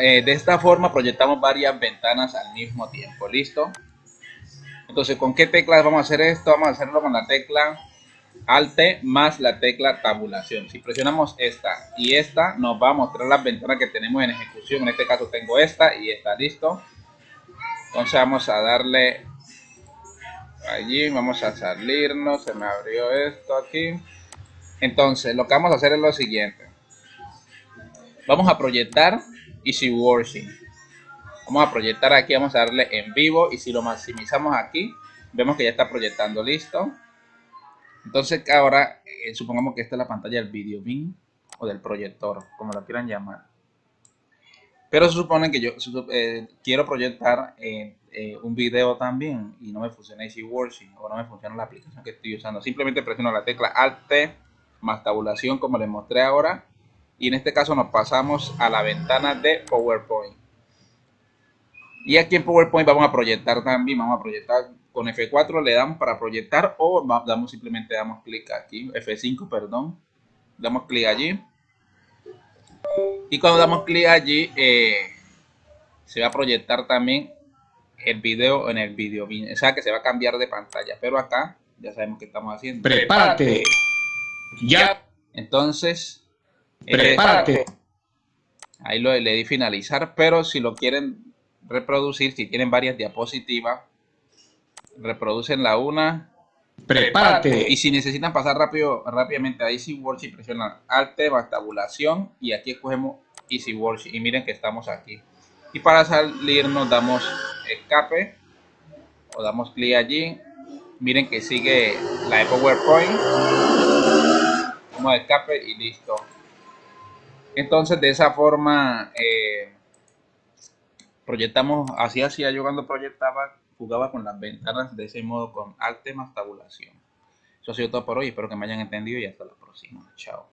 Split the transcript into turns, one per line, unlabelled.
eh, de esta forma proyectamos varias ventanas al mismo tiempo, ¿listo? Entonces, ¿con qué teclas vamos a hacer esto? Vamos a hacerlo con la tecla Alt más la tecla tabulación. Si presionamos esta y esta, nos va a mostrar las ventanas que tenemos en ejecución. En este caso tengo esta y esta, ¿listo? Entonces vamos a darle allí, vamos a salirnos, se me abrió esto aquí. Entonces, lo que vamos a hacer es lo siguiente. Vamos a proyectar Easy Working. Vamos a proyectar aquí, vamos a darle en vivo y si lo maximizamos aquí, vemos que ya está proyectando listo. Entonces ahora, eh, supongamos que esta es la pantalla del video bin o del proyector, como lo quieran llamar. Pero se supone que yo eh, quiero proyectar eh, un video también y no me funciona Easy Working o no me funciona la aplicación que estoy usando. Simplemente presiono la tecla Alt más tabulación como les mostré ahora y en este caso nos pasamos a la ventana de PowerPoint. Y aquí en PowerPoint vamos a proyectar también, vamos a proyectar con F4 le damos para proyectar o damos simplemente damos clic aquí, F5 perdón, damos clic allí. Y cuando damos clic allí eh, se va a proyectar también el video en el video, o sea que se va a cambiar de pantalla, pero acá ya sabemos que estamos haciendo.
Prepárate. Ya.
Entonces,
prepárate.
Ahí lo le di finalizar, pero si lo quieren reproducir, si tienen varias diapositivas, reproducen la una.
Prepárate.
Y si necesitan pasar rápido, rápidamente a Easy Worksheet, presionan Alt tabulación y aquí escogemos Easy Worksheet y miren que estamos aquí. Y para salir nos damos escape o damos clic allí. Miren que sigue la de PowerPoint. Damos escape y listo. Entonces de esa forma eh, proyectamos, así hacía yo cuando proyectaba, jugaba con las ventanas de ese modo con Alt más tabulación. Eso ha sido todo por hoy, espero que me hayan entendido y hasta la próxima. Chao.